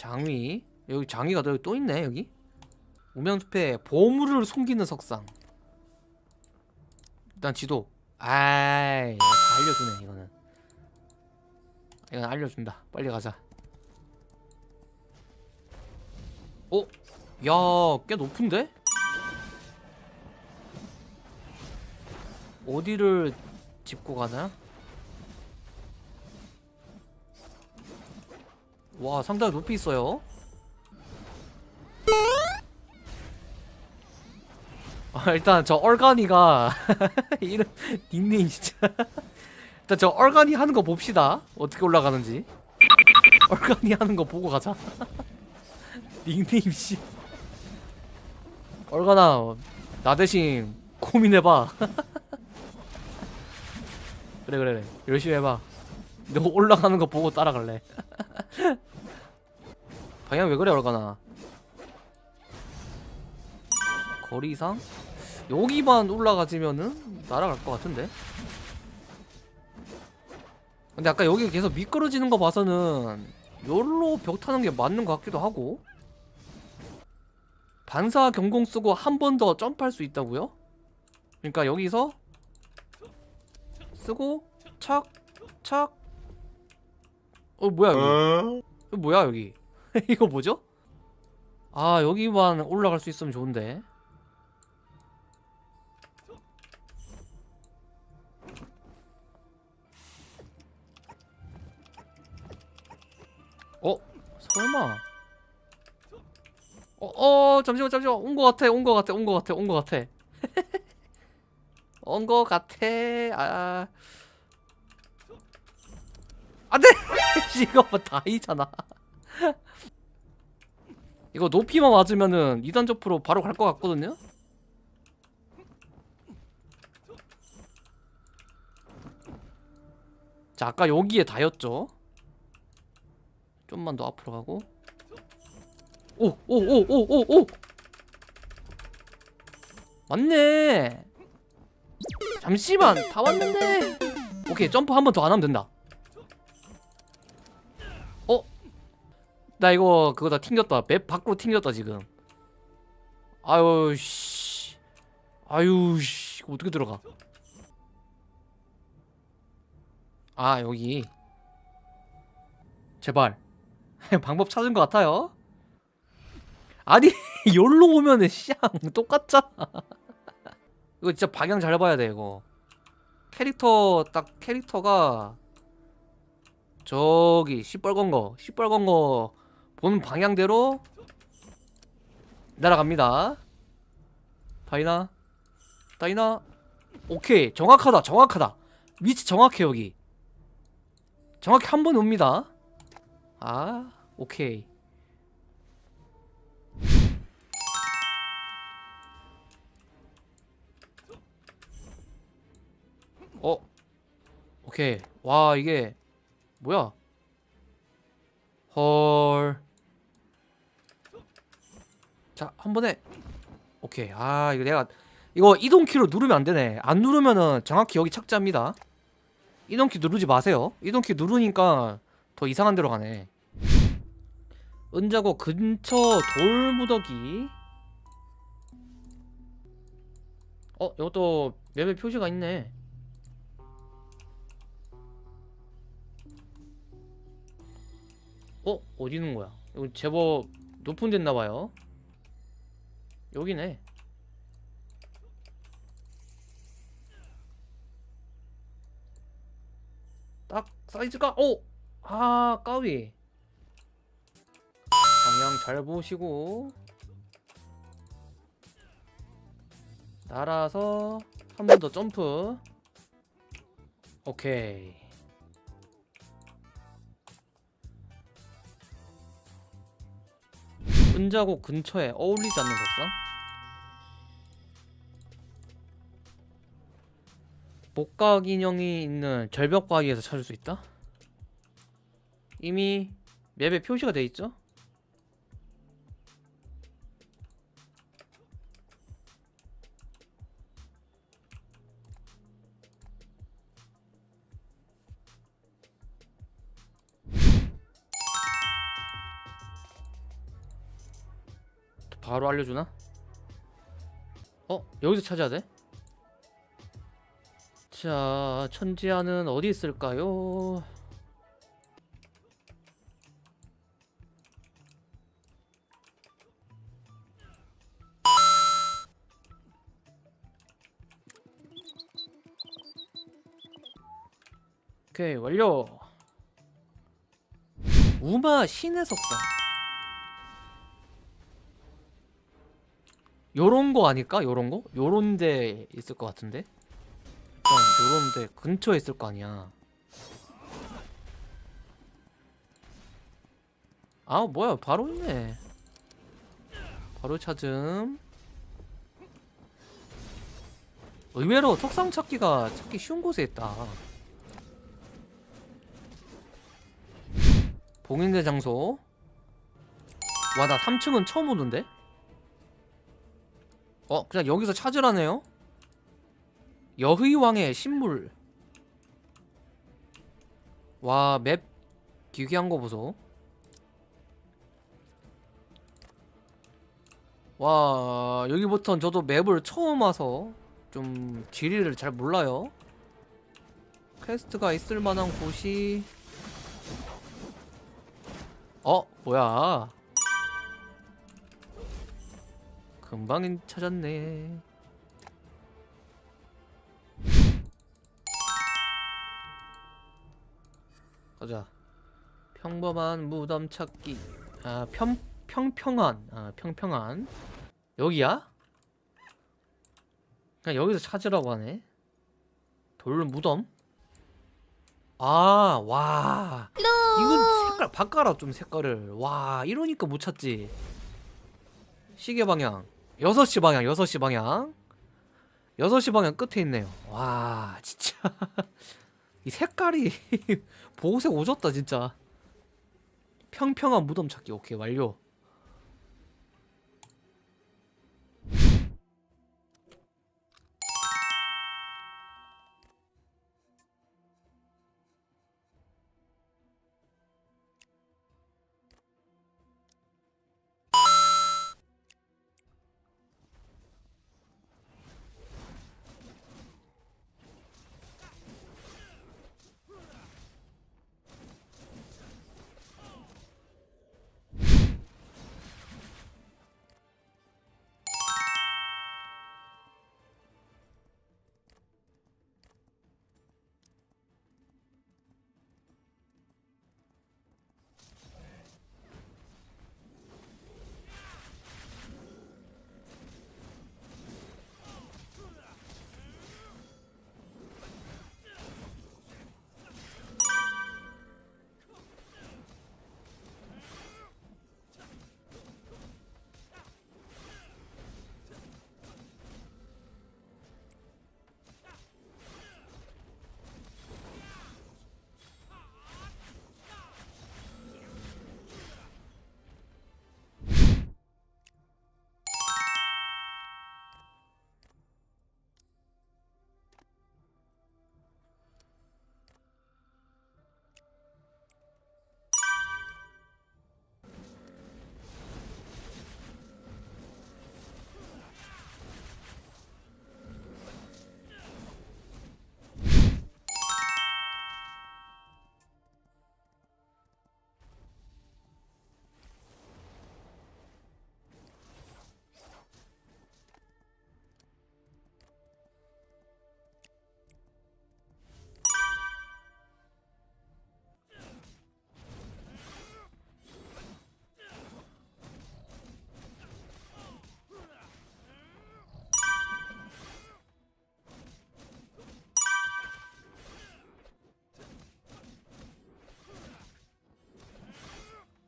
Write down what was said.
장위. 여기 장위가 또, 또 있네 여기. 우명숲에 보물을 숨기는 석상. 일단 지도. 아이 다 알려주네 이거는. 이건 알려준다. 빨리 가자. 어? 야꽤 높은데? 어디를 짚고 가나? 와 상당히 높이 있어요. 아, 일단 저 얼간이가 이름 닉네임 진짜. 일단 저 얼간이 하는 거 봅시다. 어떻게 올라가는지. 얼간이 하는 거 보고 가자. 닉네임 씨. 얼간아 나 대신 고민해봐. 그래 그래 그래. 열심히 해봐. 너 올라가는 거 보고 따라갈래 방향 왜 그래 얼간아 거리상? 여기만 올라가지면은 날아갈 것 같은데 근데 아까 여기 계속 미끄러지는 거 봐서는 요로 벽 타는 게 맞는 것 같기도 하고 반사 경공 쓰고 한 번 더 점프할 수 있다고요? 그러니까 여기서 쓰고 착 착. 어 뭐야 여기? 이거 뭐야 여기? 이거 뭐죠? 아 여기만 올라갈 수 있으면 좋은데. 어? 설마? 어, 어, 잠시만, 잠시만. 온 거 같아, 온 거 같아, 온 거 같아, 온 거 같아. 온 거 같아. 아. 안 돼! 이거 뭐 다이잖아. 이거 높이만 맞으면은 2단 점프로 바로 갈 것 같거든요? 자, 아까 여기에 다였죠? 좀만 더 앞으로 가고. 오, 오, 오, 오, 오, 오! 맞네! 잠시만! 다 왔는데! 오케이, 점프 한 번 더 안 하면 된다. 나 이거 그거 다 튕겼다. 맵 밖으로 튕겼다, 지금. 아유, 씨. 아유, 씨. 어떻게 들어가? 아, 여기. 제발. 방법 찾은 것 같아요. 아니, 여기로 오면은 쌍 똑같잖아. 이거 진짜 방향 잘 봐야 돼, 이거. 캐릭터 딱 캐릭터가 저기 시뻘건 거, 시뻘건 거 보는 방향대로 날아갑니다. 다이나, 다이나, 오케이 정확하다, 정확하다. 위치 정확해 여기. 정확히 한 번에 옵니다. 아, 오케이. 어, 오케이. 와 이게 뭐야? 헐. 자, 한 번에. 오케이. 아, 이거 내가 이거 이동키로 누르면 안 되네. 안 누르면은 정확히 여기 착지합니다. 이동키 누르지 마세요. 이동키 누르니까 더 이상한 데로 가네. 은자고 근처 돌무더기. 어, 이것도 맵에 표시가 있네. 어? 어디 있는 거야? 이거 제법 높은 데 있나봐요 여기네. 딱 사이즈가 오! 아 까위. 방향 잘 보시고. 날아서 한 번 더 점프. 오케이 은자곡 근처에 어울리지 않는 석상? 목각 인형이 있는 절벽 바위에서 찾을 수 있다? 이미 맵에 표시가 돼 있죠? 바로 알려주나? 어? 여기서 찾아야 돼? 자, 천지아는 어디 있을까요? 오케이, 완료! 우마 신의 석상 요런 거 아닐까? 요런 거? 요런 데 있을 것 같은데? 일단 요런 데 근처에 있을 거 아니야 아 뭐야 바로 있네 바로 찾음 의외로 석상 찾기가 찾기 쉬운 곳에 있다 봉인대 장소 와 나 3층은 처음 오는데? 어 그냥 여기서 찾으라네요? 여의왕의 신물. 와 맵 기괴한 거 보소. 와 여기부턴 저도 맵을 처음 와서 좀 지리를 잘 몰라요. 퀘스트가 있을 만한 곳이 어 뭐야 금방 찾았네 가자 평범한 무덤 찾기 아 평, 평평한 아 평평한 여기야? 그냥 여기서 찾으라고 하네 돌 무덤? 아, 와. 이건 색깔 바꿔라 좀 색깔을. 와, 이러니까 못 찾지. 시계 방향. 6시 방향, 6시 방향. 6시 방향 끝에 있네요. 와, 진짜. 이 색깔이 보색 오졌다, 진짜. 평평한 무덤 찾기. 오케이, 완료.